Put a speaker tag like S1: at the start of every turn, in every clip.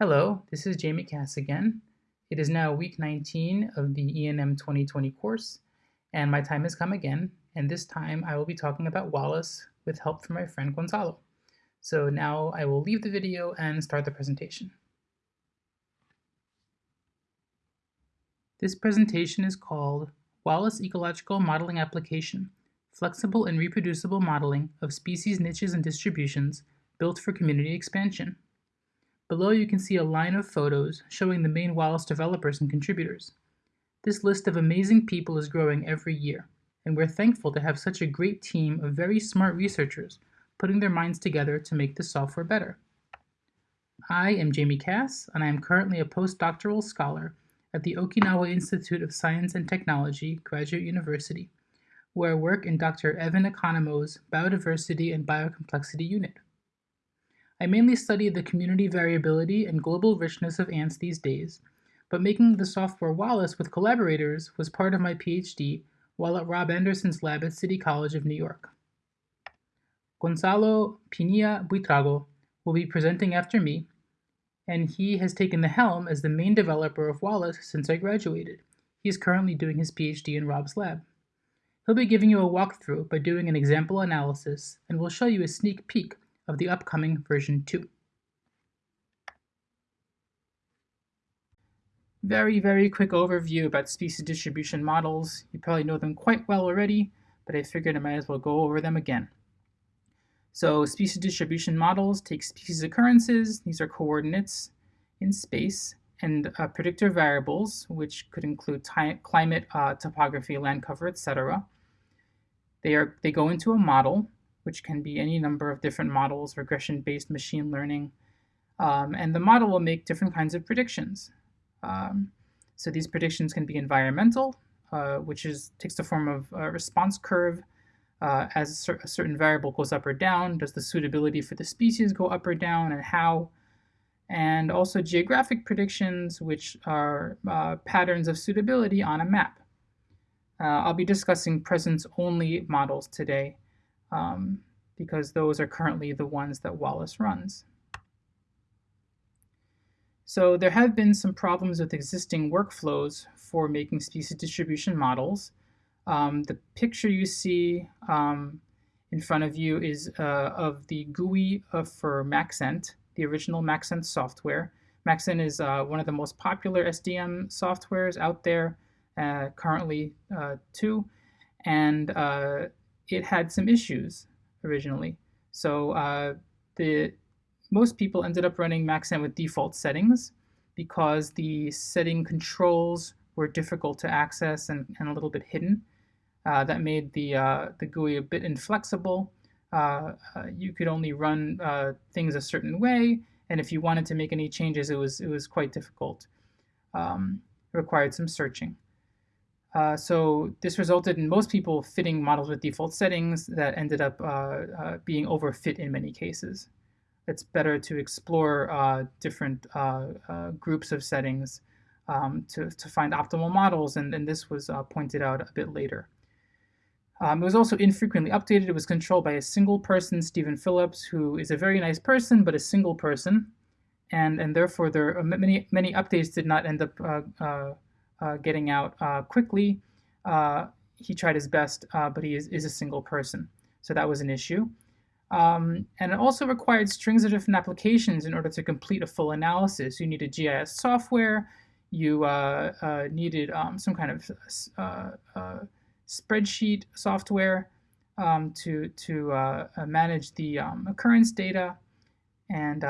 S1: Hello, this is Jamie Kass again. It is now week 19 of the ENM 2020 course, and my time has come again, and this time I will be talking about Wallace with help from my friend Gonzalo. So now I will leave the video and start the presentation. This presentation is called Wallace Ecological Modeling Application, Flexible and Reproducible Modeling of Species Niches and Distributions Built for Community Expansion. Below you can see a line of photos showing the main Wallace developers and contributors. This list of amazing people is growing every year, and we're thankful to have such a great team of very smart researchers putting their minds together to make the software better. I am Jamie Kass, and I am currently a postdoctoral scholar at the Okinawa Institute of Science and Technology, Graduate University, where I work in Dr. Evan Economo's Biodiversity and Biocomplexity Unit. I mainly study the community variability and global richness of ants these days, but making the software Wallace with collaborators was part of my PhD while at Rob Anderson's lab at City College of New York. Gonzalo Pinilla Buitrago will be presenting after me, and he has taken the helm as the main developer of Wallace since I graduated. He is currently doing his PhD in Rob's lab. He'll be giving you a walkthrough by doing an example analysis, and will show you a sneak peek of the upcoming version 2. Very, very quick overview about species distribution models. You probably know them quite well already, but I figured I might as well go over them again. So species distribution models take species occurrences, these are coordinates in space, and uh, predictor variables, which could include climate, uh, topography, land cover, etc. They, are, they go into a model, which can be any number of different models, regression-based machine learning. Um, and the model will make different kinds of predictions. Um, so these predictions can be environmental, uh, which is takes the form of a response curve. Uh, as a, cer a, certain variable goes up or down, does the suitability for the species go up or down, and how? And also geographic predictions, which are uh, patterns of suitability on a map. Uh, I'll be discussing presence-only models today um, because those are currently the ones that Wallace runs. So there have been some problems with existing workflows for making species distribution models. Um, the picture you see um, in front of you is uh, of the GUI uh, for Maxent, the original Maxent software. Maxent is uh, one of the most popular SDM softwares out there, uh, currently uh, too, and uh, it had some issues originally. So uh, the most people ended up running Maxent with default settings because the setting controls were difficult to access and, and a little bit hidden. Uh, that made the, uh, the GUI a bit inflexible. Uh, uh, you could only run uh, things a certain way, and if you wanted to make any changes, it was, it was quite difficult. Um, required some searching. Uh, so this resulted in most people fitting models with default settings that ended up uh, uh, being overfit in many cases. It's better to explore uh, different uh, groups of settings um, to, to find optimal models, and, and this was pointed out a bit later. Um, it was also infrequently updated. It was controlled by a single person, Stephen Phillips, who is a very nice person, but a single person. And, and therefore, there many, many updates did not end up getting out uh, quickly. Uh, he tried his best, but he is, is a single person. So that was an issue. Um, and it also required strings of different applications in order to complete a full analysis. You needed GIS software, you uh, uh, needed um, some kind of uh, spreadsheet software um, to, to manage the um, occurrence data, and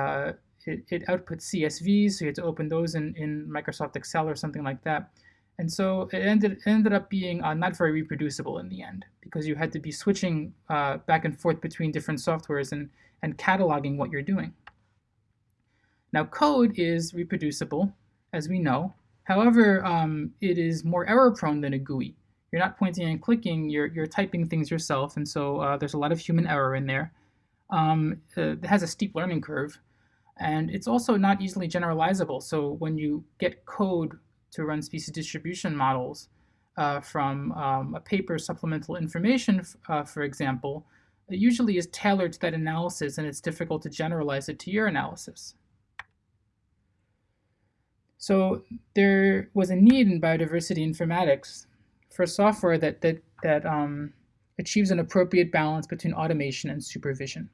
S1: it, outputs CSVs, so you had to open those in, in Microsoft Excel or something like that. And so it ended, ended up being uh, not very reproducible in the end because you had to be switching uh, back and forth between different softwares and, and cataloging what you're doing. Now code is reproducible, as we know. However, um, it is more error prone than a GUI. You're not pointing and clicking, you're, you're typing things yourself, and so uh, there's a lot of human error in there. Um, uh, it has a steep learning curve, and it's also not easily generalizable. So when you get code to run species distribution models uh, from um, a paper supplemental information, uh, for example, it usually is tailored to that analysis and it's difficult to generalize it to your analysis. So there was a need in biodiversity informatics for software that that that um, achieves an appropriate balance between automation and supervision.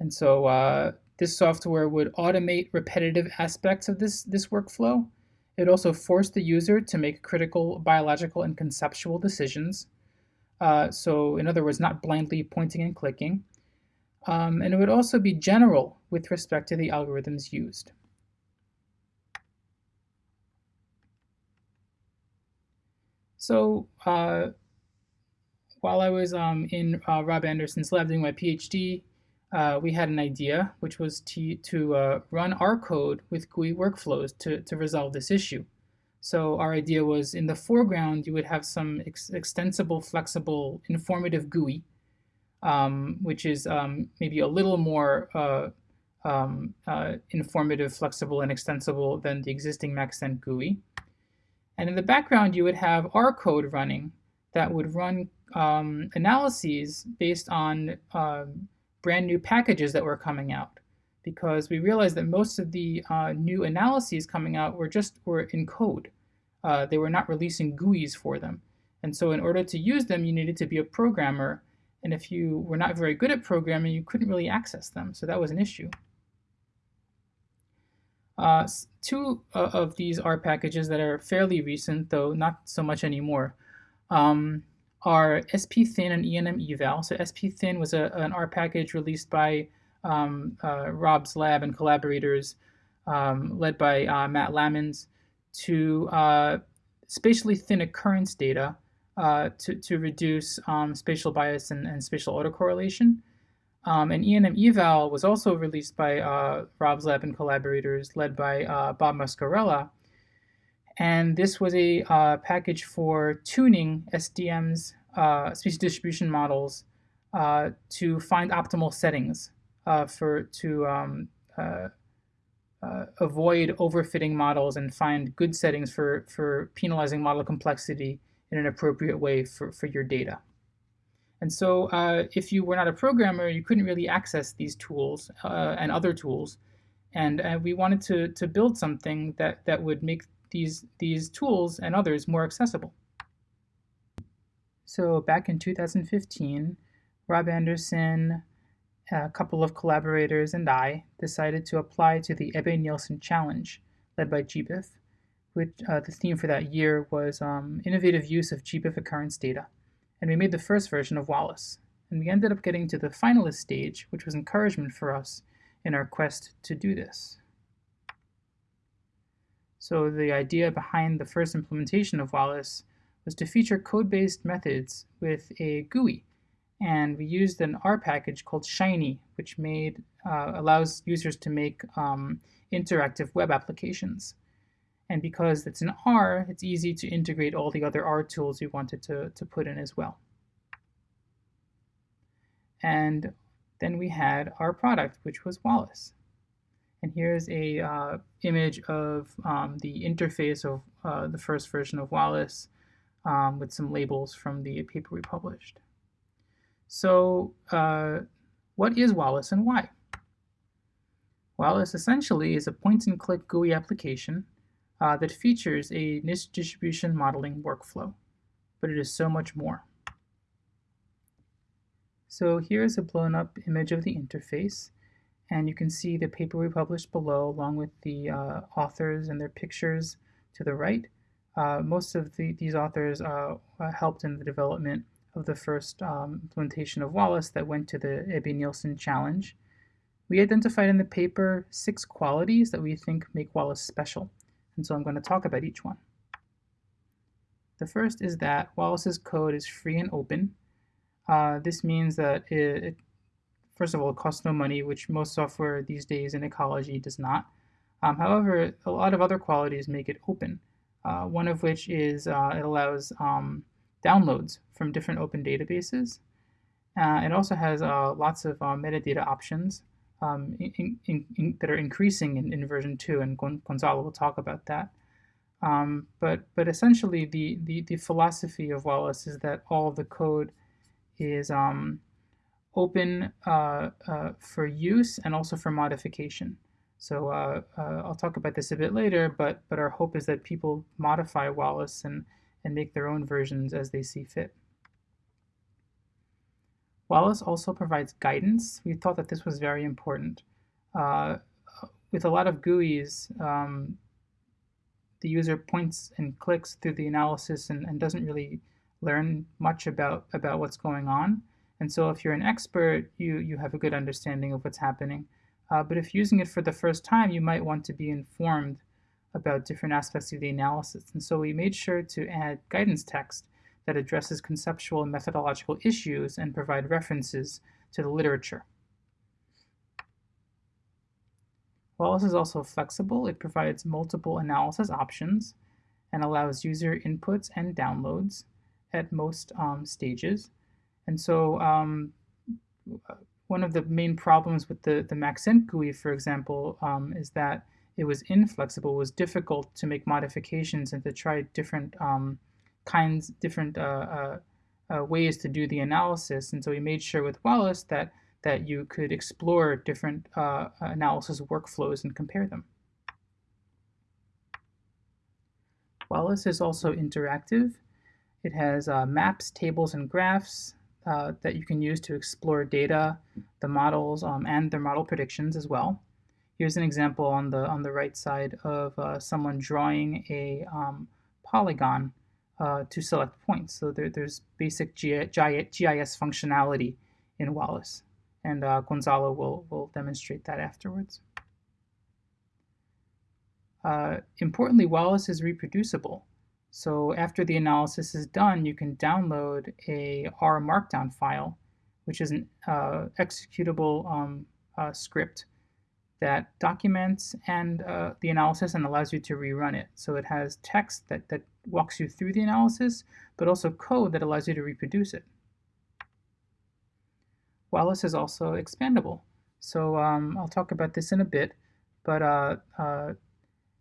S1: And so uh, this software would automate repetitive aspects of this this workflow. It also forced the user to make critical biological and conceptual decisions. Uh, so in other words, not blindly pointing and clicking. Um, and it would also be general with respect to the algorithms used. So uh, while I was um, in uh, Rob Anderson's lab doing my PhD, uh, we had an idea, which was to, to uh, run our code with GUI workflows to, to resolve this issue. So our idea was in the foreground, you would have some ex extensible, flexible, informative GUI, um, which is um, maybe a little more uh, um, uh, informative, flexible, and extensible than the existing Maxent GUI. And in the background, you would have our code running that would run um, analyses based on um, brand new packages that were coming out. Because we realized that most of the uh, new analyses coming out were just were in code. Uh, they were not releasing GUIs for them. And so in order to use them, you needed to be a programmer. And if you were not very good at programming, you couldn't really access them. So that was an issue. Uh, two uh, of these R packages that are fairly recent, though not so much anymore, um, are SPThin and ENMeval. So SPThin was a, an R package released by um, uh, Rob's lab and collaborators, um, led by uh, Matt Lammens, to uh, spatially thin occurrence data uh, to, to reduce um, spatial bias and, and spatial autocorrelation. Um, and ENMeval was also released by uh, Rob's lab and collaborators led by uh, Bob Muscarella. And this was a uh, package for tuning SDM's uh, species distribution models uh, to find optimal settings uh, for to um, avoid overfitting models and find good settings for, for penalizing model complexity in an appropriate way for, for your data. And so uh, if you were not a programmer, you couldn't really access these tools uh, and other tools. And uh, we wanted to, to build something that, that would make these, these tools and others more accessible. So back in 2015, Rob Anderson, a couple of collaborators, and I decided to apply to the Ebbe Nielsen Challenge, led by GBIF, which uh, the theme for that year was um, innovative use of GBIF occurrence data and we made the first version of Wallace. And we ended up getting to the finalist stage, which was encouragement for us in our quest to do this. So the idea behind the first implementation of Wallace was to feature code-based methods with a GUI. And we used an R package called Shiny, which made uh, allows users to make um, interactive web applications. And because it's an R, it's easy to integrate all the other R tools we wanted to, to put in as well. And then we had our product, which was Wallace. And here's a uh, image of um, the interface of uh, the first version of Wallace um, with some labels from the paper we published. So uh, what is Wallace and why? Wallace essentially is a point-and-click GUI application uh, that features a niche distribution modeling workflow, but it is so much more. So here's a blown up image of the interface, and you can see the paper we published below along with the uh, authors and their pictures to the right. Uh, most of the, these authors uh, helped in the development of the first um, implementation of Wallace that went to the Ebbe Nielsen Challenge. We identified in the paper six qualities that we think make Wallace special and so I'm going to talk about each one. The first is that Wallace's code is free and open. Uh, this means that it, it, first of all, it costs no money, which most software these days in ecology does not. Um, however, a lot of other qualities make it open, uh, one of which is uh, it allows um, downloads from different open databases. Uh, it also has uh, lots of uh, metadata options, um, in, in, in, that are increasing in, version 2, and Gonzalo will talk about that. Um, but, but essentially, the, the, the, philosophy of Wallace is that all of the code is um, open uh, uh, for use and also for modification. So uh, uh, I'll talk about this a bit later, but, but our hope is that people modify Wallace and, and make their own versions as they see fit. Wallace also provides guidance. We thought that this was very important. Uh, with a lot of GUIs, um, the user points and clicks through the analysis and, and doesn't really learn much about, about what's going on. And so if you're an expert, you, you have a good understanding of what's happening. Uh, but if using it for the first time, you might want to be informed about different aspects of the analysis. And so we made sure to add guidance text that addresses conceptual and methodological issues and provide references to the literature. Wallace is also flexible. It provides multiple analysis options and allows user inputs and downloads at most um, stages. And so um, one of the main problems with the, the Maxent GUI, for example, um, is that it was inflexible, it was difficult to make modifications and to try different um, kinds, different uh, uh, uh, ways to do the analysis. And so we made sure with Wallace that, that you could explore different uh, analysis workflows and compare them. Wallace is also interactive. It has uh, maps, tables, and graphs, uh, that you can use to explore data, the models, um, and their model predictions as well. Here's an example on the on the right side of uh, someone drawing a um, polygon uh, to select points. So there, there's basic GIS functionality in Wallace, and uh, Gonzalo will, will demonstrate that afterwards. Uh, importantly, Wallace is reproducible. So after the analysis is done, you can download a R Markdown file, which is an uh, executable um, uh, script that documents and uh, the analysis and allows you to rerun it. So it has text that, that walks you through the analysis, but also code that allows you to reproduce it. Wallace is also expandable. So um, I'll talk about this in a bit, but uh, uh,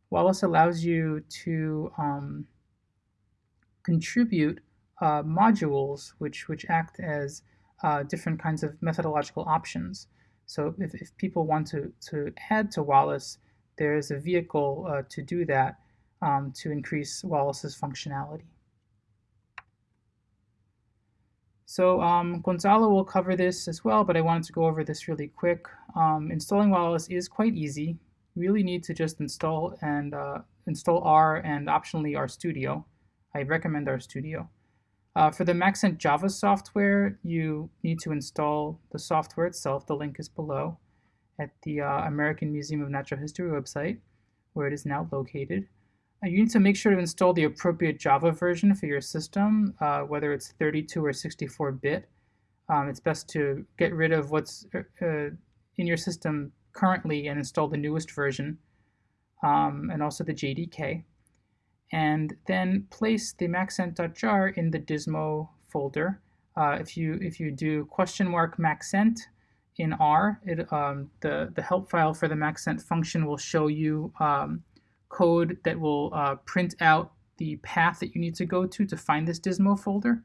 S1: Wallace allows you to um, contribute uh, modules which, which act as uh, different kinds of methodological options. So if, if people want to, to add to Wallace, there is a vehicle uh, to do that um, to increase Wallace's functionality. So um, Gonzalo will cover this as well, but I wanted to go over this really quick. Um, installing Wallace is quite easy. You really need to just install and uh, install R and optionally RStudio. I recommend RStudio. Uh, for the Maxent Java software, you need to install the software itself. The link is below at the uh, American Museum of Natural History website, where it is now located. Uh, you need to make sure to install the appropriate Java version for your system, uh, whether it's 32 or 64-bit. Um, it's best to get rid of what's uh, uh, in your system currently and install the newest version, um, and also the JDK and then place the maxent.jar in the Dismo folder. Uh, if you if you do question mark maxent in R, it, um, the the help file for the maxent function will show you um, code that will uh, print out the path that you need to go to to find this Dismo folder.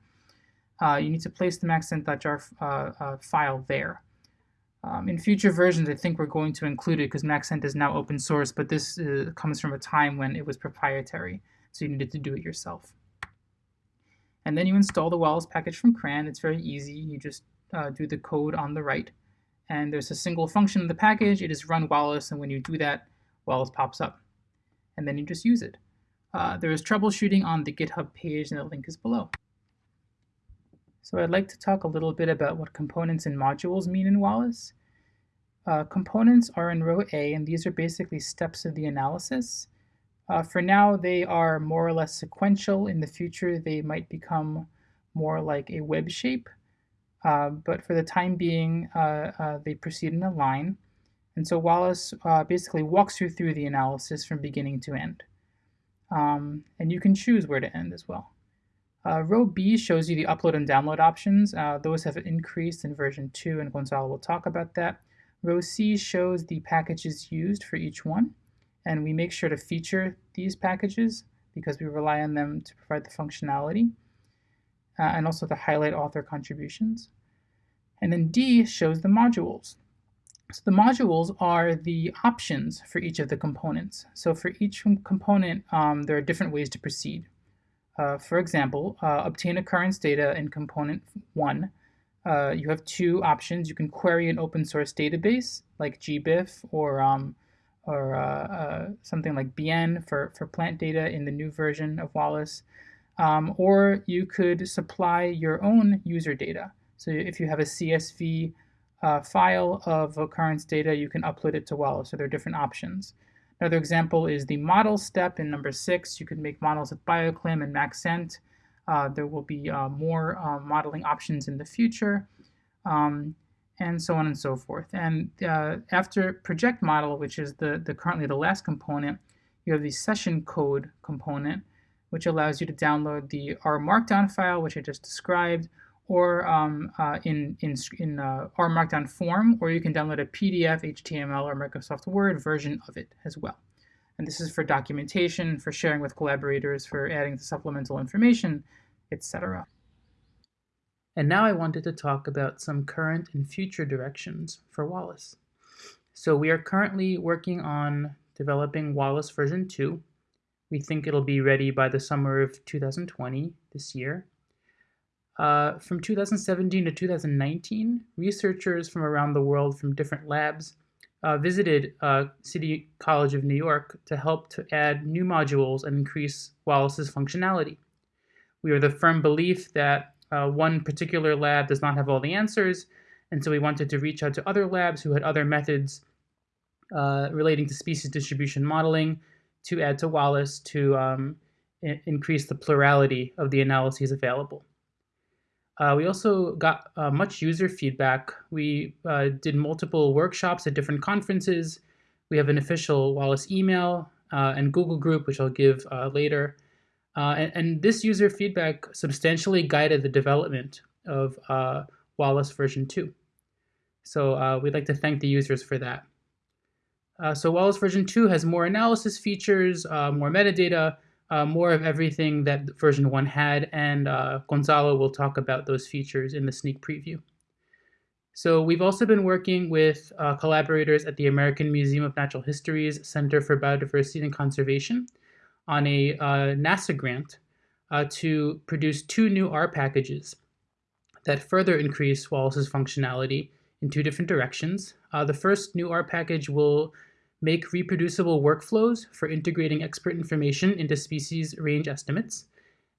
S1: Uh, you need to place the maxent.jar uh, uh, file there. Um, in future versions, I think we're going to include it because Maxent is now open source, but this uh, comes from a time when it was proprietary so you needed to do it yourself. And then you install the Wallace package from CRAN. It's very easy. You just uh, do the code on the right. And there's a single function in the package. It is run Wallace, and when you do that, Wallace pops up. And then you just use it. Uh, there is troubleshooting on the GitHub page, and the link is below. So I'd like to talk a little bit about what components and modules mean in Wallace. Uh, components are in row A, and these are basically steps of the analysis. Uh, for now, they are more or less sequential. In the future, they might become more like a web shape. Uh, but for the time being, uh, uh they proceed in a line. And so Wallace uh, basically walks you through the analysis from beginning to end. Um, and you can choose where to end as well. Uh, row B shows you the upload and download options. those have increased in version 2, and Gonzalo will talk about that. Row C shows the packages used for each one and we make sure to feature these packages because we rely on them to provide the functionality uh, and also to highlight author contributions. And then D shows the modules. So the modules are the options for each of the components. So for each component, um, there are different ways to proceed. Uh, for example, uh, obtain occurrence data in component one. Uh, you have two options. You can query an open source database like GBIF or um, or uh, uh, something like BIEN for, for plant data in the new version of Wallace. Um, or you could supply your own user data. So if you have a CSV uh, file of occurrence data, you can upload it to Wallace. So there are different options. Another example is the model step in number six. You can make models with BioClim and Maxent. Uh, there will be uh, more uh, modeling options in the future, um, and so on and so forth. And uh, after project model, which is the, the currently the last component, you have the session code component, which allows you to download the R Markdown file, which I just described, or um, uh, in, in, in uh, R Markdown form, or you can download a PDF, HTML, or Microsoft Word version of it as well. And this is for documentation, for sharing with collaborators, for adding supplemental information, etc. And now I wanted to talk about some current and future directions for Wallace. So we are currently working on developing Wallace version 2. We think it'll be ready by the summer of 2020, this year. Uh, from 2017 to 2019, researchers from around the world from different labs uh, visited uh, City College of New York to help to add new modules and increase Wallace's functionality. We are the firm belief that uh, one particular lab does not have all the answers, and so we wanted to reach out to other labs who had other methods uh, relating to species distribution modeling to add to Wallace to um, increase the plurality of the analyses available. Uh, we also got uh, much user feedback. We uh, did multiple workshops at different conferences. We have an official Wallace email uh, and Google group, which I'll give uh, later. Uh, and, and, this user feedback substantially guided the development of Wallace version 2. So we'd like to thank the users for that. so Wallace version 2 has more analysis features, more metadata, uh, more of everything that version 1 had, and uh, Gonzalo will talk about those features in the sneak preview. So we've also been working with uh, collaborators at the American Museum of Natural History's Center for Biodiversity and Conservation on a uh, NASA grant uh, to produce two new R packages that further increase Wallace's functionality in two different directions. Uh, the first new R package will make reproducible workflows for integrating expert information into species range estimates.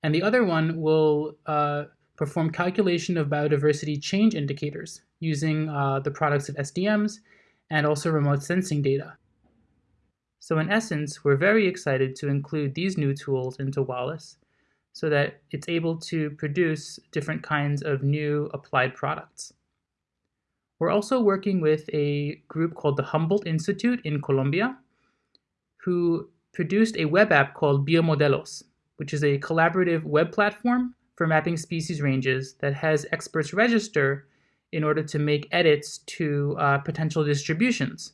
S1: And the other one will uh, perform calculation of biodiversity change indicators using uh, the products of SDMs and also remote sensing data. So in essence, we're very excited to include these new tools into Wallace so that it's able to produce different kinds of new applied products. We're also working with a group called the Humboldt Institute in Colombia, who produced a web app called Biomodelos, which is a collaborative web platform for mapping species ranges that has experts register in order to make edits to uh, potential distributions.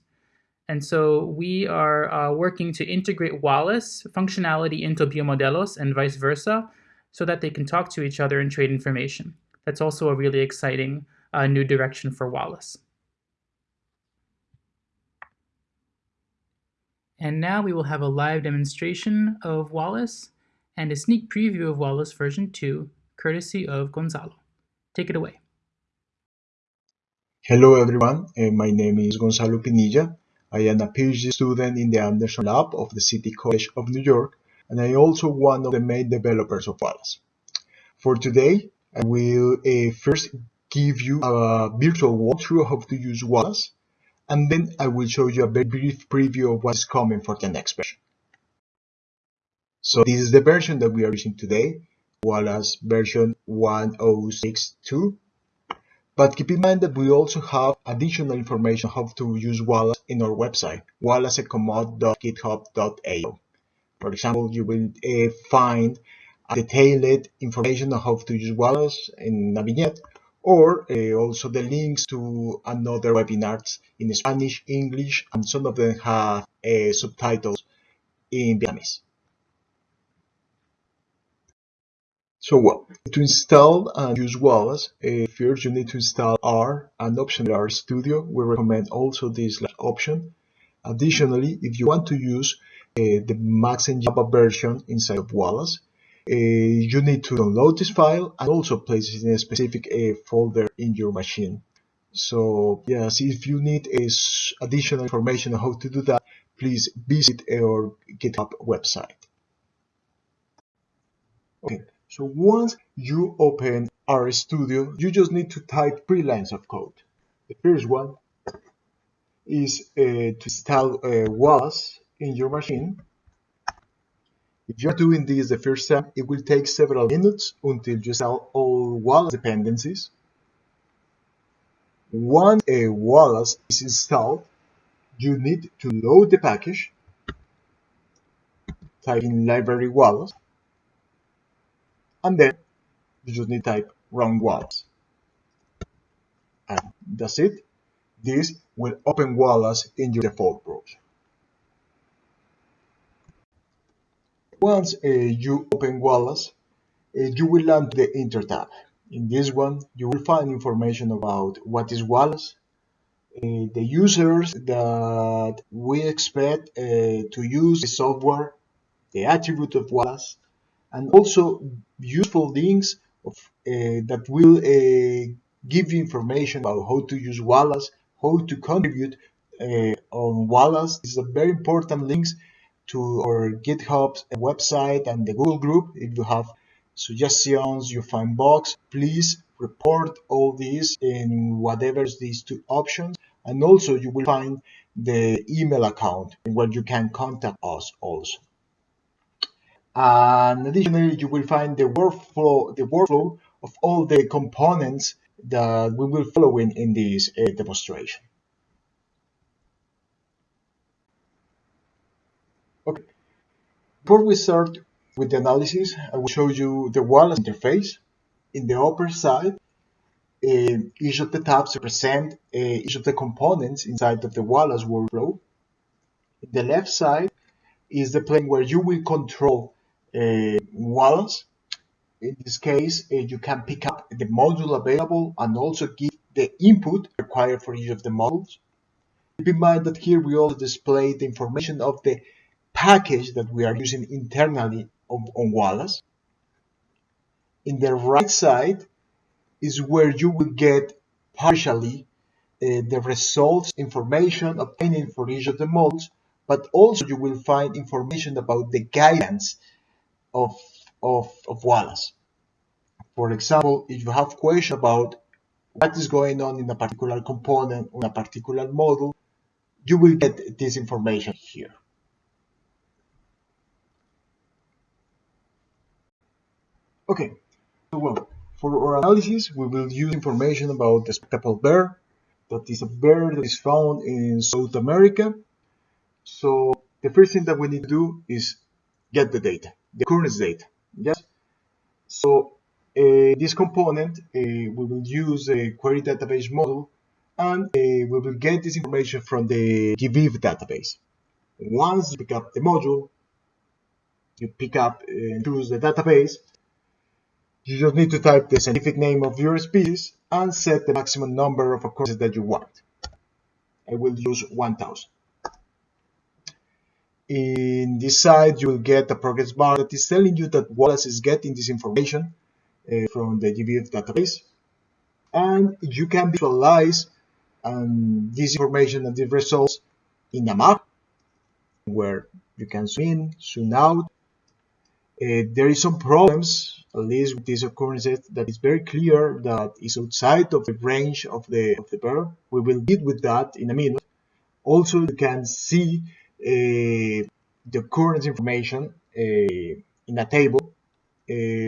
S1: And so we are uh, working to integrate Wallace functionality into Biomodelos and vice versa so that they can talk to each other and trade information. That's also a really exciting a new direction for Wallace. And now we will have a live demonstration of Wallace and a sneak preview of Wallace version 2, courtesy of Gonzalo. Take it away.
S2: Hello everyone, uh, my name is Gonzalo Pinilla. I am a PhD student in the Anderson Lab of the City College of New York, and I am also one of the main developers of Wallace. For today, I will uh, first give you a virtual walkthrough of how to use Wallace, and then I will show you a very brief preview of what's coming for the next version. So this is the version that we are using today, Wallace version 1062. But keep in mind that we also have additional information on how to use Wallace in our website, wallaceecomod.github.io. For example, you will uh, find detailed information on how to use Wallace in a vignette, or uh, also the links to another webinars in Spanish, English, and some of them have uh, subtitles in Vietnamese. So to install and use Wallace, uh, first you need to install R and optionally RStudio. We recommend also this option. Additionally, if you want to use uh, the Maxent Java version inside of Wallace, uh, you need to download this file and also place it in a specific folder in your machine. So yes, if you need additional information on how to do that, please visit our GitHub website. Okay, so once you open RStudio, you just need to type three lines of code. The first one is uh, to install uh, Wallace in your machine. If you're doing this the first time, it will take several minutes until you install all Wallace dependencies. Once a Wallace is installed, you need to load the package, type in library Wallace, and then you just need to type run Wallace. And that's it. This will open Wallace in your default browser. Once uh, you open Wallace, uh, you will land the Enter tab. In this one, you will find information about what is Wallace, uh, the users that we expect uh, to use the software, the attribute of Wallace, and also useful links of, uh, that will uh, give you information about how to use Wallace, how to contribute uh, on Wallace. These are very important links to our GitHub website and the Google group. If you have suggestions, you find bugs, please report all these in whatever these two options. And also you will find the email account where you can contact us also. And additionally, you will find the workflow, the workflow of all the components that we will follow in, in this uh, demonstration. Okay, before we start with the analysis, I will show you the Wallace interface. In the upper side, uh, each of the tabs represent uh, each of the components inside of the Wallace workflow. In the left side is the plane where you will control uh, Wallace. In this case, uh, you can pick up the module available and also give the input required for each of the modules. Keep in mind that here we also display the information of the package that we are using internally on, on Wallace. In the right side is where you will get partially uh, the results information obtained for each of the modules, but also you will find information about the guidance of, of, of Wallace. For example, if you have question about what is going on in a particular component or a particular model, you will get this information here. Okay, so well, for our analysis, we will use information about the spectacled bear, that is a bear that is found in South America. So the first thing that we need to do is get the data, the current data. Yes. So uh, this component, uh, we will use a query database model and uh, we will get this information from the GBIF database. Once you pick up the module, you pick up and choose the database, you just need to type the scientific name of your species and set the maximum number of occurrences that you want. I will use 1000. In this side, you will get a progress bar that is telling you that Wallace is getting this information uh, from the GBIF database. And you can visualize um, this information and the results in a map where you can zoom in, zoom out. Uh, there is some problems at least with this occurrence that is very clear that is outside of the range of the of the verb. We will deal with that in a minute. Also, you can see the current information uh, in a table uh,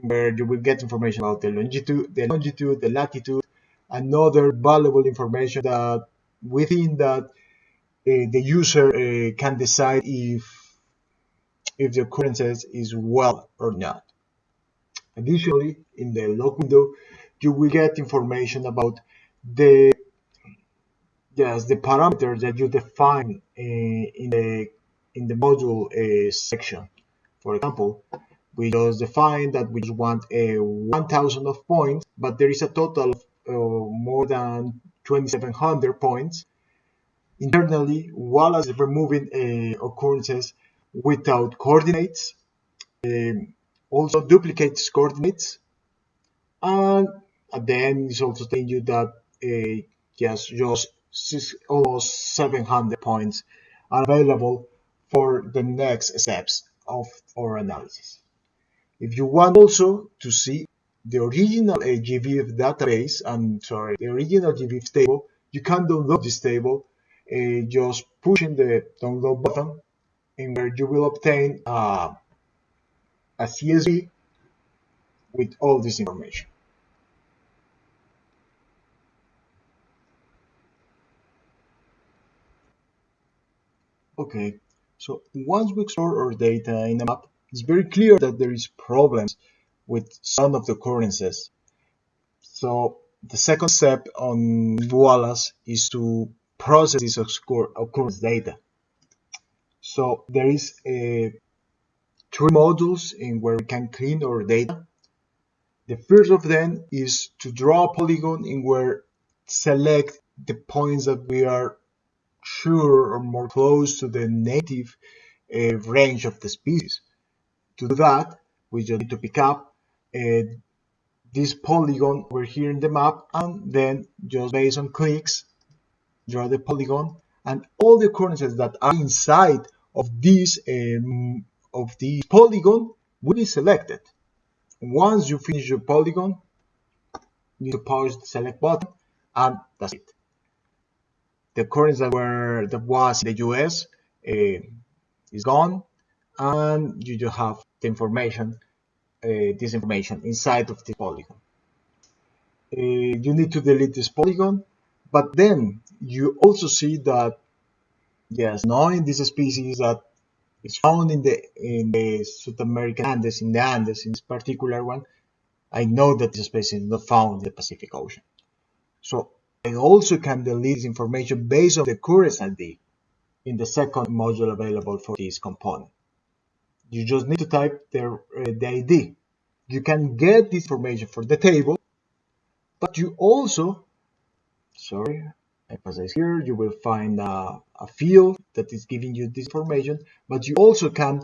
S2: where you will get information about the longitude, the longitude, the latitude, and other valuable information that within that the user can decide if if the occurrences is well or not. Additionally, in the log window, you will get information about the yes the parameter that you define uh, in the in the module uh, section. For example, we just define that we just want a 1000 of points, but there is a total of uh, more than 2700 points. Internally, Wallace is removing occurrences without coordinates, also duplicates coordinates, and at the end it's also telling you that uh, yes, just six, almost 700 points are available for the next steps of our analysis. If you want also to see the original GBIF database, and sorry, the original GBIF table, you can download this table uh, just pushing the download button in where you will obtain uh, a CSV with all this information. Okay, so once we explore our data in a map, it's very clear that there is problems with some of the occurrences. So the second step on Wallace is to process this occurrence data. So there is a three modules in where we can clean our data. The first of them is to draw a polygon in where select the points that we are sure or more close to the native uh, range of the species. To do that, we just need to pick up uh, this polygon over here in the map and then just based on clicks, draw the polygon and all the occurrences that are inside of this um, of the polygon will be selected. Once you finish your polygon, you need to push the select button and that's it. The occurrence that were that was in the US uh, is gone and you just have the information, uh, this information inside of the polygon. Uh, you need to delete this polygon, but then you also see that, yes, knowing this species that is found in the in the South American Andes, in the Andes, in this particular one, I know that this species is not found in the Pacific Ocean. So I also can delete this information based on the occurrence ID in the second module available for this component. You just need to type the, uh, the ID. You can get this information for the table, but you also, sorry, emphasize here, you will find a, a field that is giving you this information, but you also can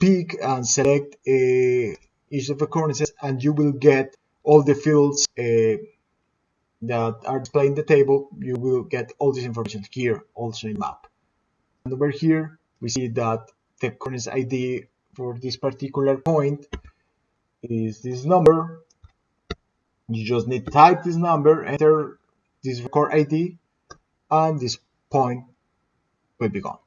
S2: pick and select uh, each of the occurrences and you will get all the fields uh, that are displayed in the table. You will get all this information here also in map. And over here, we see that the occurrence ID for this particular point is this number. You just need to type this number, enter this record ID, and this point will be gone.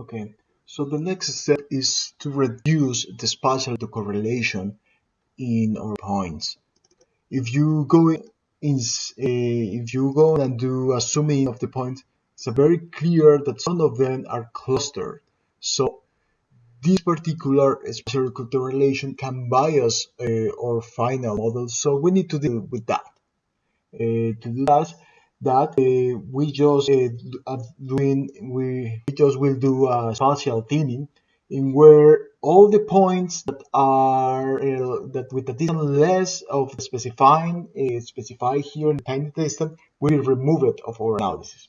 S2: Okay, so the next step is to reduce the spatial correlation in our points. If you go in, uh, if you go and do a in of the point, it's very clear that some of them are clustered. So this particular spatial correlation can bias uh, our final model. So we need to deal with that. Uh, to do that, that uh, we just uh, doing we, we just will do a spatial thinning in where all the points that are uh, that with a distance less of specifying uh, specified here in the tiny distance will be removed of our analysis.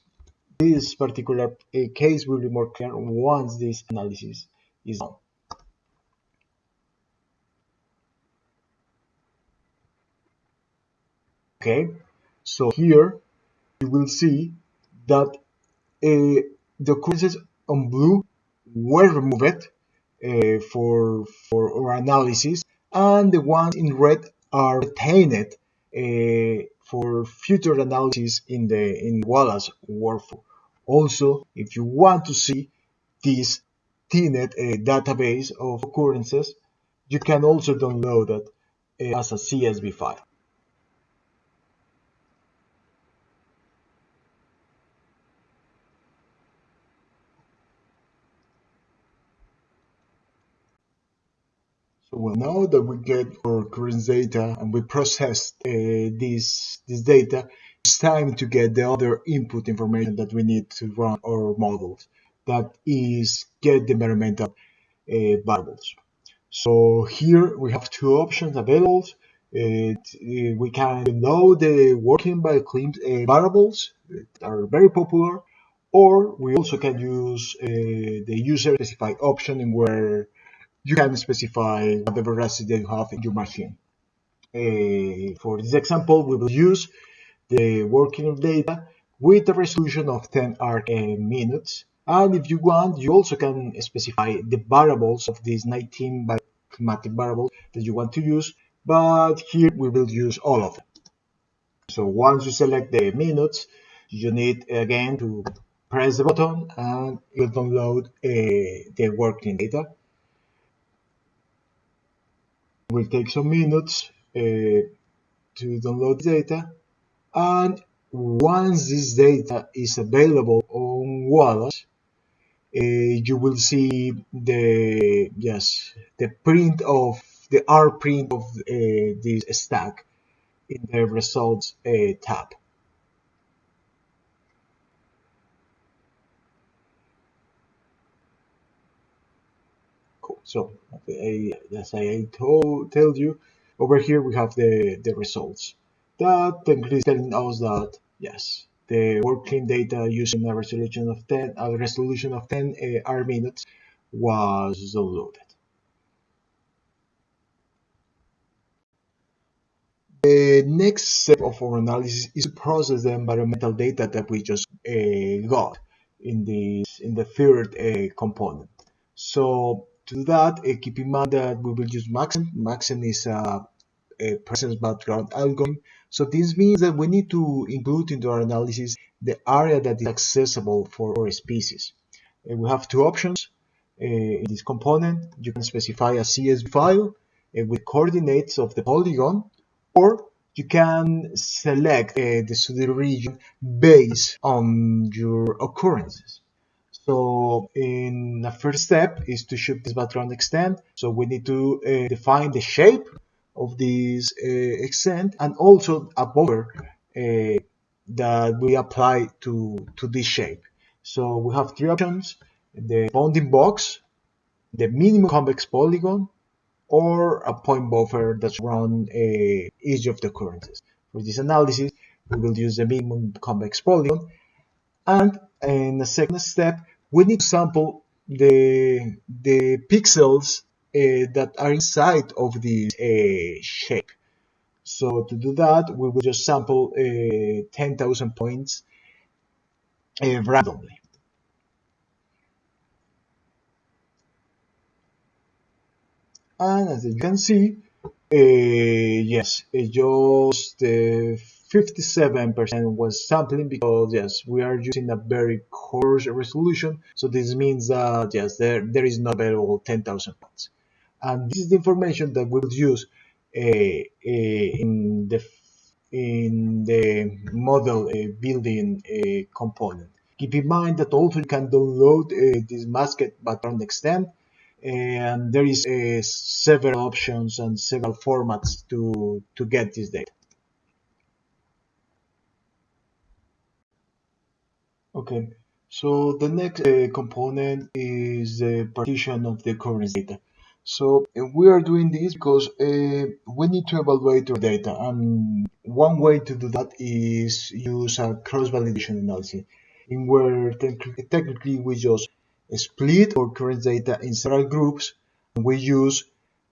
S2: This particular uh, case will be more clear once this analysis is done. Okay, so here you will see that uh, the occurrences on blue were removed uh, for for our analysis, and the ones in red are retained uh, for future analysis in the in Wallace workflow. Also, if you want to see this thinned uh, database of occurrences, you can also download it uh, as a CSV file. So now that we get our current data and we processed uh, this, this data, it's time to get the other input information that we need to run our models. that is get the environmental uh, variables. So here we have two options available. It, uh, we can load the WorldClim Bioclim uh, variables that are very popular, or we also can use uh, the user specified option where you can specify whatever recipe you have in your machine. Uh, for this example, we will use the WorldClim data with a resolution of 10 arc minutes. And if you want, you also can specify the variables of these 19 climatic variables that you want to use, but here we will use all of them. So once you select the minutes, you need again to press the button and you will download uh, the WorldClim data. It will take some minutes uh, to download the data and once this data is available on Wallace, uh, you will see the yes the print of the R print of uh, this stack in the results tab. So as I told, you, over here we have the the results. That technically is telling us that yes, the WorldClim data using a resolution of 10, a resolution of 10 uh, arc minutes was downloaded. The next step of our analysis is to process the environmental data that we just uh, got in this in the third uh, component. So to do that, uh, keep in mind that we will use Maxent. Maxent is a, a presence background algorithm so this means that we need to include into our analysis the area that is accessible for our species. Uh, we have two options uh, in this component. You can specify a CSV file uh, with coordinates of the polygon, or you can select uh, the study region based on your occurrences. So in the first step is to shoot this background extent. So we need to uh, define the shape of this uh, extent and also a buffer uh, that we apply to, to this shape. So we have three options, the bounding box, the minimum convex polygon, or a point buffer that's around uh, each of the occurrences. For this analysis, we will use the minimum convex polygon. And in the second step, we need to sample the, the pixels uh, that are inside of this uh, shape. So to do that, we will just sample uh, 10,000 points randomly. And as you can see, yes, it just 57% was sampling because yes we are using a very coarse resolution so this means that yes there there is not available 10,000 points and this is the information that we'll use uh, uh, in the in the model uh, building component. Keep in mind that also you can download this masked background extent and there is uh, several options and several formats to to get this data. Okay, so the next uh, component is the partition of the current data. So uh, we are doing this because uh, we need to evaluate our data and one way to do that is use a cross-validation analysis in where technically we just split our current data in several groups and we use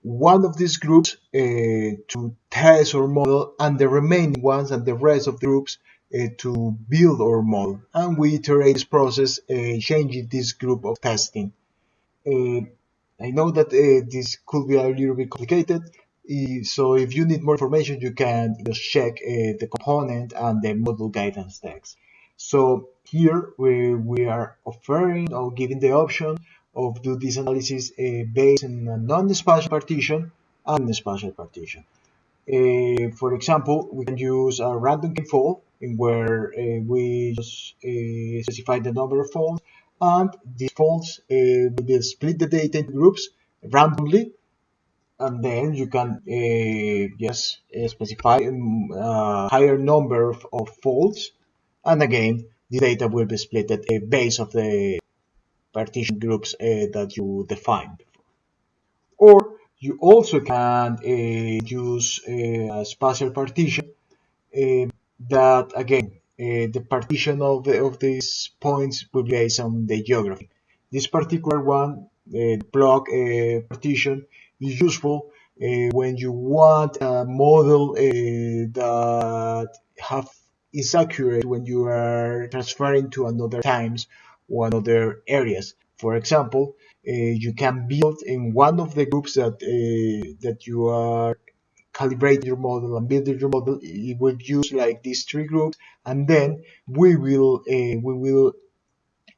S2: one of these groups uh, to test our model and the remaining ones and the rest of the groups to build our model and we iterate this process uh, changing this group of testing uh, I know that uh, this could be a little bit complicated, so if you need more information, you can just check uh, the component and the model guidance text. So here we, we are offering or giving the option of do this analysis uh, based on a non-spatial partition and spatial partition. Uh, for example, we can use a random fold in where uh, we just uh, specify the number of folds and these folds uh, will split the data into groups randomly and then you can uh, yes uh, specify a um, higher number of, of, folds and again the data will be split at a base of the partition groups uh, that you defined. Or you also can uh, use a spatial partition that again the partition of, the, of these points will be based on the geography. This particular one, the block partition, is useful uh, when you want a model uh, that have is accurate when you are transferring to another times or another areas. For example, uh, you can build in one of the groups that uh, that you are calibrating your model and build your model. It will use like these three groups, and then we will uh, we will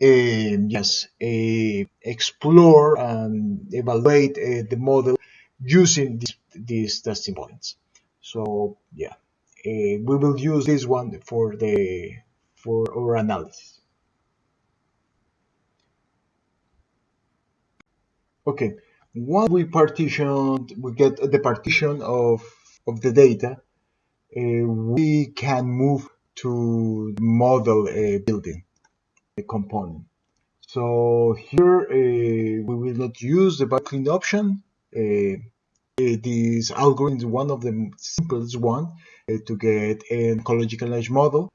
S2: um, yes uh, explore and evaluate uh, the model using this, these testing points. So yeah, uh, we will use this one for the for our analysis. Okay, once we partition, we get the partition of of the data, uh, we can move to model uh, building the component. So here uh, we will not use the Bioclim option uh, this algorithm is one of the simplest one uh, to get an ecological niche model.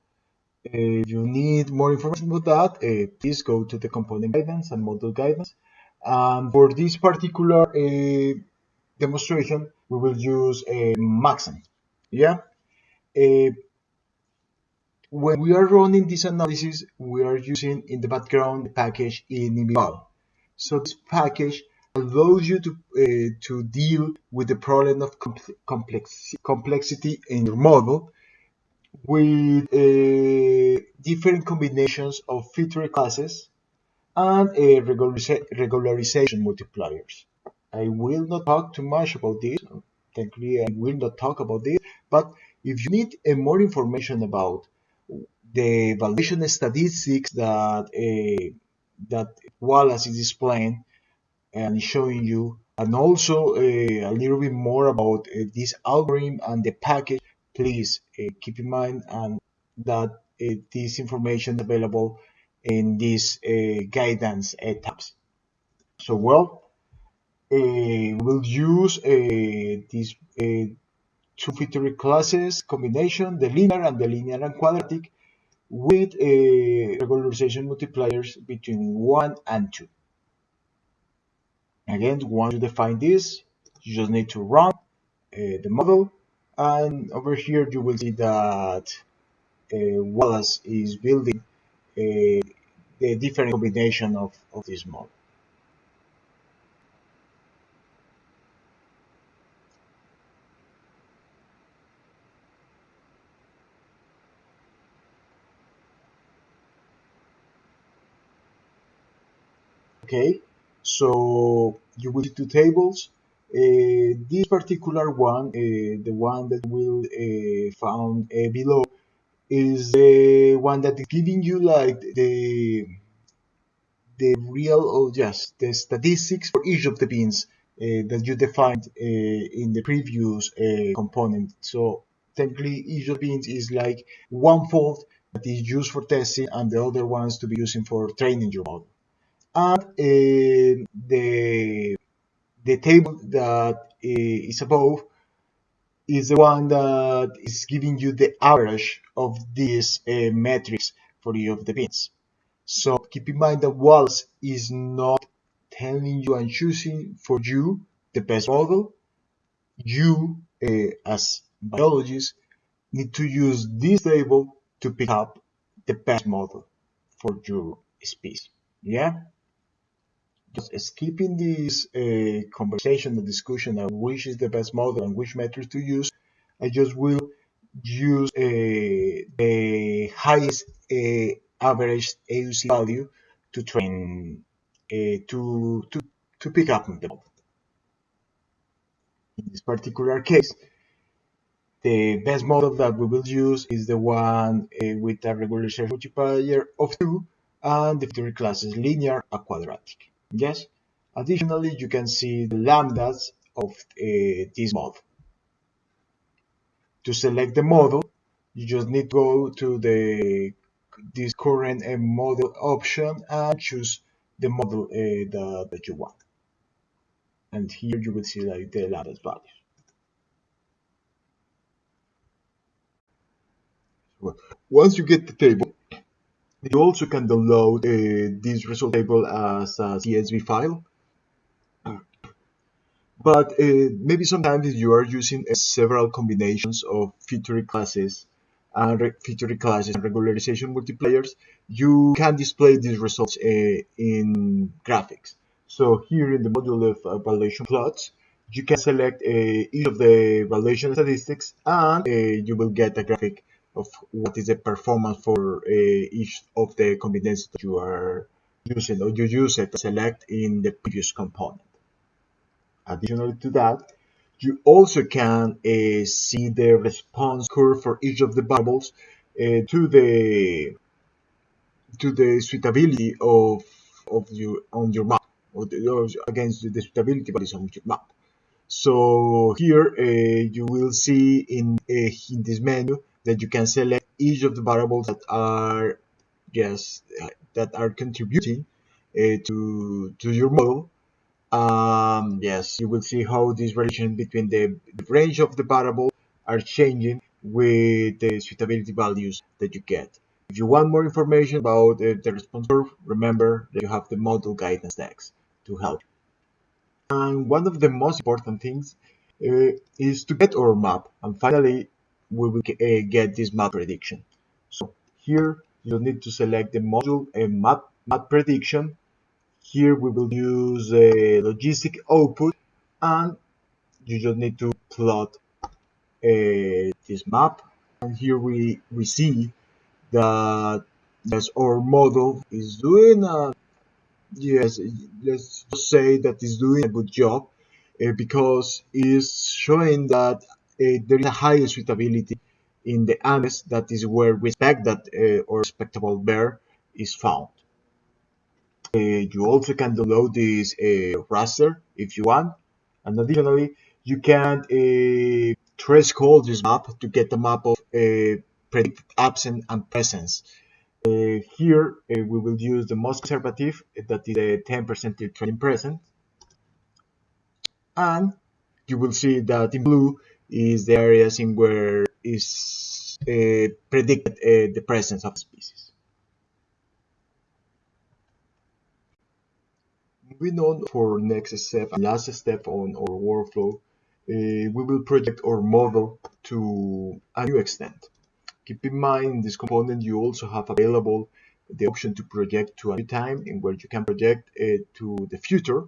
S2: If you need more information about that, uh, please go to the component guidance and model guidance. Um, for this particular uh, demonstration, we will use a Maxent. Yeah. Uh, when we are running this analysis, we are using in the background the package ENMeval. So this package allows you to uh, to deal with the problem of complex complexity in your model with different combinations of feature classes and regulariza regularization multipliers. I will not talk too much about this. Technically, I will not talk about this. But if you need uh, more information about the evaluation statistics that uh, that Wallace is displaying, and showing you and also uh, a little bit more about this algorithm and the package please keep in mind and that this information is available in these uh, guidance tabs so well uh, we'll use these two feature classes combination the linear and the linear and quadratic with regularization multipliers between 1 and 2 Again, once you define this, you just need to run uh, the model and over here you will see that uh, Wallace is building the different combination of, of this model. Okay, so you will see two tables. Uh, this particular one, uh, the one that will uh, found uh, below, is the one that is giving you like the the real or just the statistics for each of the bins uh, that you defined uh, in the previous component. So technically, each of the bins is like one fold that is used for testing, and the other ones to be using for training your model and uh, the the table that uh, is above is the one that is giving you the average of these uh, metrics for each of the bins. So keep in mind that Wallace is not telling you and choosing for you the best model. You, uh, as biologists, need to use this table to pick up the best model for your species. Yeah? Just skipping this uh, conversation, the discussion of which is the best model and which metrics to use, I just will use uh, the highest uh, average AUC value to train uh, to, to, to pick up the model. In this particular case, the best model that we will use is the one uh, with a regularization multiplier of 2 and the three classes linear and quadratic. Yes. Additionally, you can see the lambdas of uh, this model. To select the model, you just need to go to the this current uh, model option and choose the model uh, that, that you want. And here you will see like the latest values. Once you get the table, you also can download uh, this result table as a CSV file. But uh, maybe sometimes if you are using uh, several combinations of feature classes and feature classes and regularization multipliers, you can display these results uh, in graphics. So here in the module of uh, valuation plots, you can select uh, each of the valuation statistics and uh, you will get a graphic of what is the performance for uh, each of the combinations that you are using or you use it to select in the previous component. Additionally to that, you also can uh, see the response curve for each of the variables uh, to the to the suitability of of you on your map or, the, or against the suitability values on your map. So here uh, you will see in in this menu that you can select each of the variables that are yes that are contributing uh, to to your model. Um, yes you will see how this relation between the, the range of the variables are changing with the suitability values that you get. If you want more information about uh, the response curve remember that you have the model guidance text to help and one of the most important things uh, is to get our map. And finally we will uh, get this map prediction. So here you'll need to select the module and map, map prediction. Here we will use a logistic output and you just need to plot this map. And here we, we see that yes, our model is doing a, yes, let's just say that is doing a good job uh, because it's showing that there is a high suitability in the Andes. That is where we expect that uh, our spectacled bear is found. Uh, you also can download this raster if you want. And additionally, you can threshold this map to get a map of predicted absence and presence. Uh, here uh, we will use the most conservative, that is the 10% training present. And you will see that in blue is the areas in where is uh, predicted uh, the presence of species. Moving on for next step last step on our workflow, uh, we will project our model to a new extent. Keep in mind this component you also have available the option to project to a new time in where you can project to the future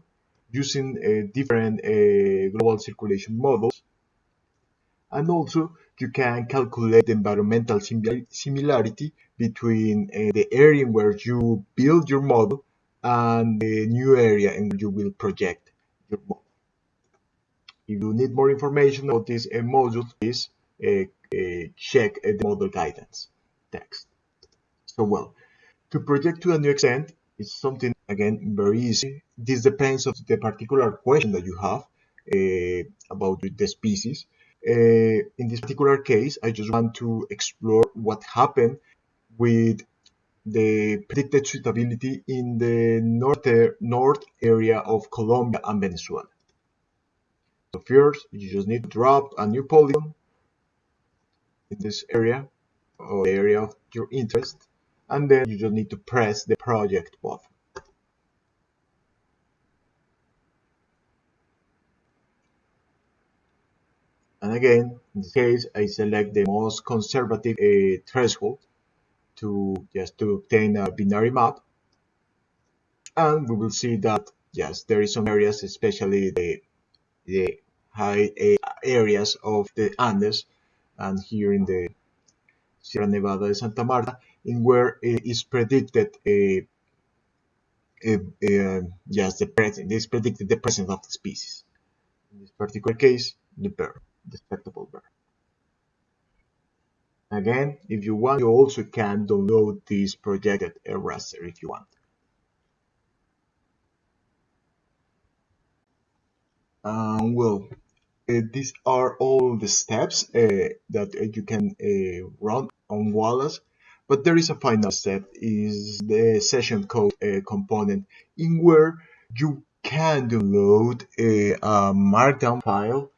S2: using different global circulation models and also you can calculate the environmental similarity between uh, the area where you build your model and the new area in which you will project your model. If you need more information about this uh, module, please uh, check the model guidance text. So well, to project to a new extent is something again very easy. This depends on the particular question that you have about the species uh, in this particular case, I just want to explore what happened with the predicted suitability in the north, north area of Colombia and Venezuela. So first, you just need to drop a new polygon in this area or area of your interest, and then you just need to press the project button. Again, in this case, I select the most conservative uh, threshold to just to obtain a binary map. And we will see that, yes, there is some areas, especially the, the high uh, areas of the Andes, and here in the Sierra Nevada de Santa Marta, in where it is predicted a, a, a yes, the present, is predicted the presence of the species. In this particular case, the bear spectacled bear. Again, if you want, you also can download this projected raster if you want. Um, well, uh, these are all the steps uh, that uh, you can uh, run on Wallace. But there is a final step, is the session code uh, component, in where you can download a, a markdown file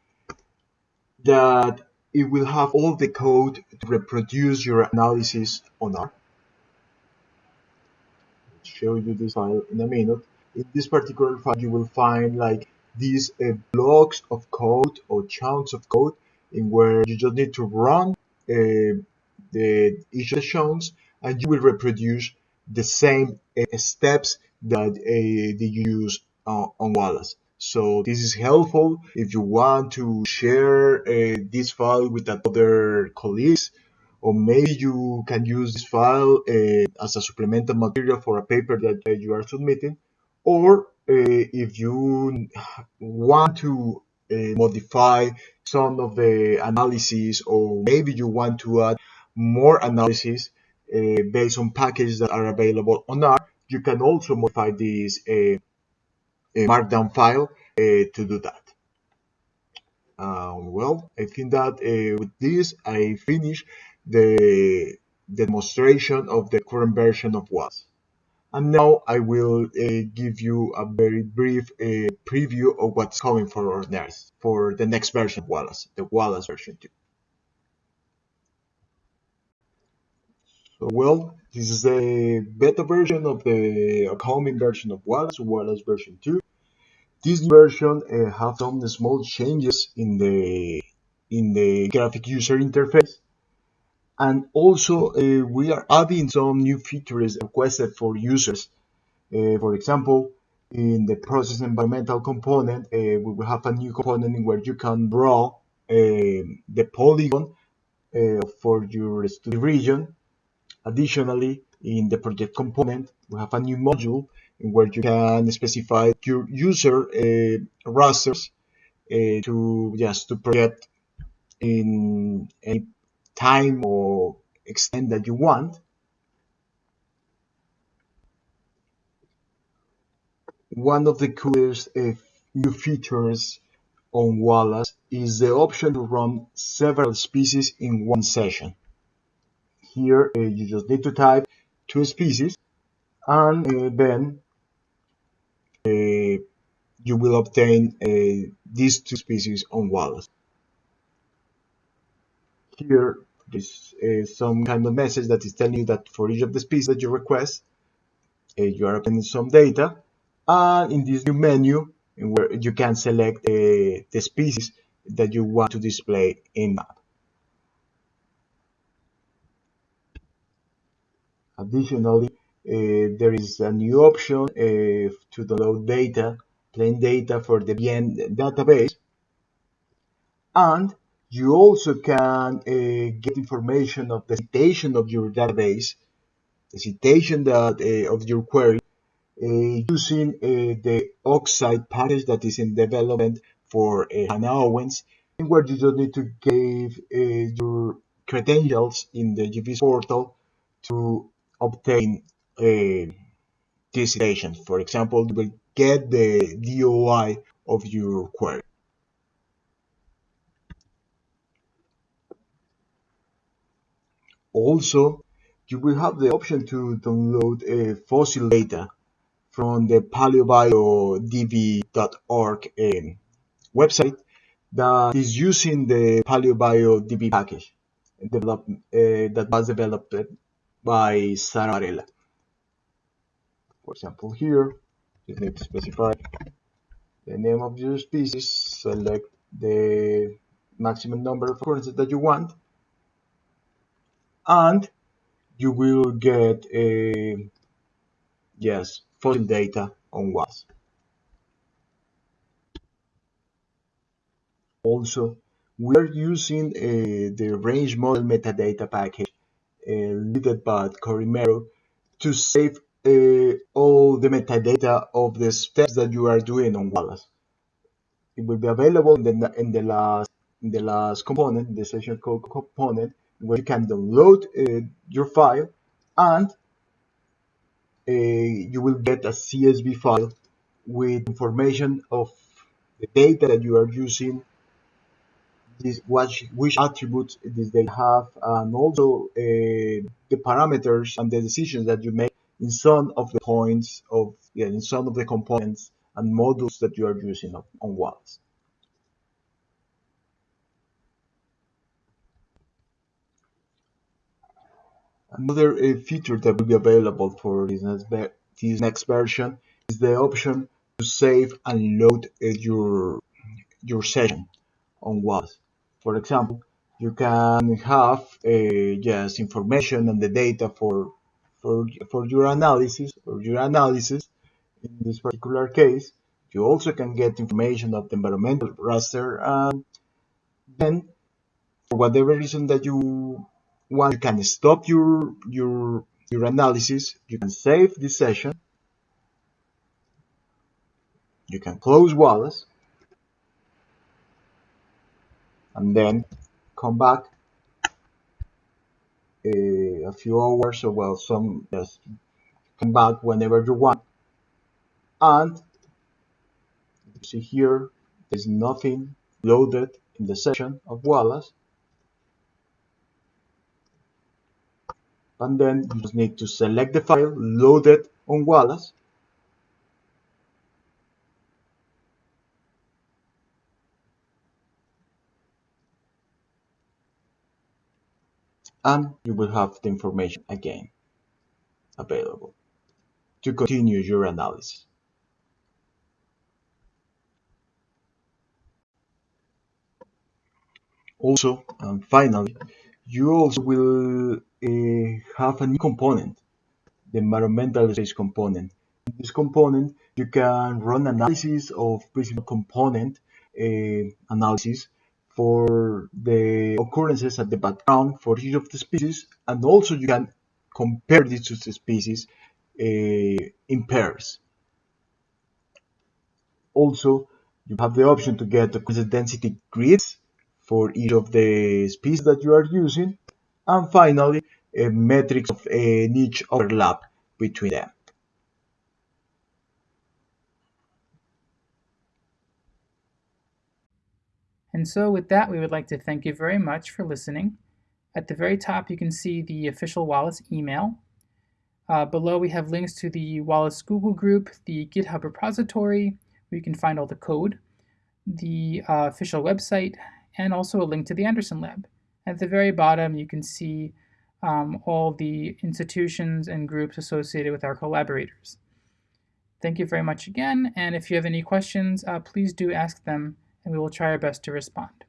S2: that it will have all the code to reproduce your analysis on R. I'll show you this file in a minute. In this particular file, you will find like these uh, blocks of code or chunks of code in where you just need to run uh, the each chunks and you will reproduce the same uh, steps that uh, you use uh, on Wallace. So this is helpful if you want to share uh, this file with other colleagues or maybe you can use this file uh, as a supplemental material for a paper that uh, you are submitting or uh, if you want to uh, modify some of the analysis or maybe you want to add more analysis uh, based on packages that are available on R, you can also modify this markdown file to do that. Um, well, I think that uh, with this I finish the, the demonstration of the current version of Wallace. And now I will uh, give you a very brief uh, preview of what's coming for our next, for the next version of Wallace, the Wallace version 2. Well, this is a beta version of the upcoming version of Wallace, Wallace version 2. This version uh, has some small changes in the in the graphic user interface and also uh, we are adding some new features requested for users. Uh, for example, in the process environmental component, uh, we will have a new component where you can draw the polygon for your study region. Additionally, in the project component, we have a new module where you can specify your user uh, uh, to just to project in any time or extent that you want. One of the coolest uh, new features on Wallace is the option to run several species in one session. Here uh, you just need to type two species and uh, then uh, you will obtain uh, these two species on Wallace. Here this is some kind of message that is telling you that for each of the species that you request, uh, you are obtaining some data. And in this new menu, where you can select uh, the species that you want to display in map. Additionally, uh, there is a new option uh, to download data, plain data for the BIEN database. And you also can uh, get information of the citation of your database, the citation that of your query, using the occCite package that is in development for Hannah Owens, where you just need to give your credentials in the GBIF portal to obtain this citation. For example, you will get the DOI of your query. Also, you will have the option to download a fossil data from the paleobiodb.org um, website that is using the paleobiodb package develop, uh, that was developed by Sara Varela. For example, here you need to specify the name of your species, select the maximum number of occurrences that you want, and you will get a yes fossil data on Wallace. Also, we are using uh, the range model metadata package led by Cory Merow to save uh, all the metadata of the steps that you are doing on Wallace. It will be available in the, in the last in the last component, the session code component, where you can download uh, your file and uh, you will get a CSV file with information of the data that you are using this, which, which attributes this they have, and also uh, the parameters and the decisions that you make in some of the points of yeah, in some of the components and modules that you are using on, on. Another uh, feature that will be available for this next, this next version is the option to save and load uh, your your session on Wallace. For example, you can have uh, just information and the data for for for your analysis or your analysis. In this particular case, you also can get information of the environmental raster, and then for whatever reason that you want, you can stop your your your analysis. You can save this session. You can close Wallace and then come back a, a few hours or well some just come back whenever you want. And you see here there's nothing loaded in the session of Wallace. And then you just need to select the file loaded on Wallace and you will have the information again available to continue your analysis. Also, and finally, you also will uh, have a new component, the environmental space component. In this component, you can run analysis of principal component uh, analysis for the occurrences at the background for each of the species, and also you can compare these two species uh, in pairs. Also, you have the option to get the density grids for each of the species that you are using, and finally, a metrics of a niche overlap between them.
S1: And so with that, we would like to thank you very much for listening. At the very top, you can see the official Wallace email. Uh, below, we have links to the Wallace Google group, the GitHub repository, where you can find all the code, the uh, official website, and also a link to the Anderson Lab. At the very bottom, you can see um, all the institutions and groups associated with our collaborators. Thank you very much again, and if you have any questions, uh, please do ask them and we will try our best to respond.